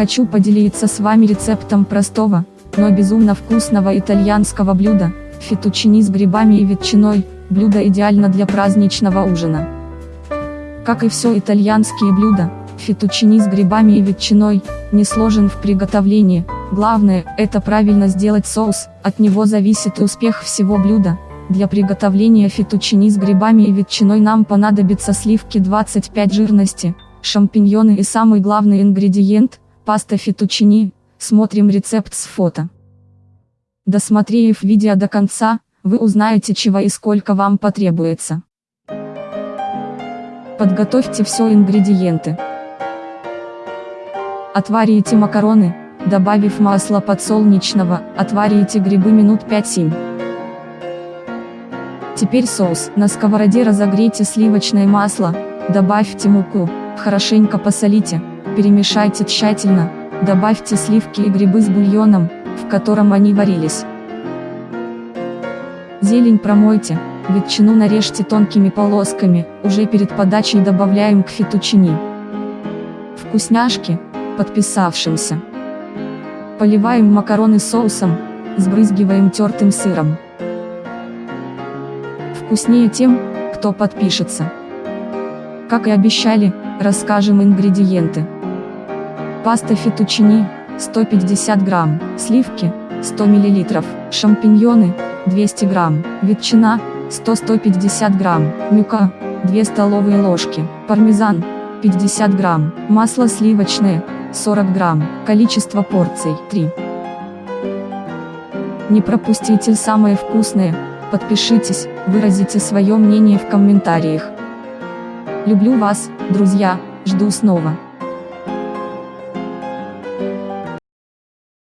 Хочу поделиться с вами рецептом простого, но безумно вкусного итальянского блюда, фетучини с грибами и ветчиной, блюдо идеально для праздничного ужина. Как и все итальянские блюда, фетучини с грибами и ветчиной, не сложен в приготовлении, главное, это правильно сделать соус, от него зависит успех всего блюда. Для приготовления фетучини с грибами и ветчиной нам понадобится сливки 25 жирности, шампиньоны и самый главный ингредиент, паста фетучини, смотрим рецепт с фото. Досмотрев видео до конца, вы узнаете чего и сколько вам потребуется. Подготовьте все ингредиенты. Отварите макароны, добавив масло подсолнечного, отварите грибы минут 5-7. Теперь соус. На сковороде разогрейте сливочное масло, добавьте муку, хорошенько посолите, перемешайте тщательно, добавьте сливки и грибы с бульоном, в котором они варились. Зелень промойте, ветчину нарежьте тонкими полосками, уже перед подачей добавляем к фетучини. Вкусняшки, подписавшимся. Поливаем макароны соусом, сбрызгиваем тертым сыром. Вкуснее тем, кто подпишется. Как и обещали, расскажем ингредиенты. Паста фетучини, 150 грамм, сливки, 100 мл, шампиньоны, 200 грамм, ветчина, 100-150 грамм, мюка, 2 столовые ложки, пармезан, 50 грамм, масло сливочное, 40 грамм, количество порций, 3. Не пропустите самое вкусное, подпишитесь, выразите свое мнение в комментариях. Люблю вас, друзья, жду снова.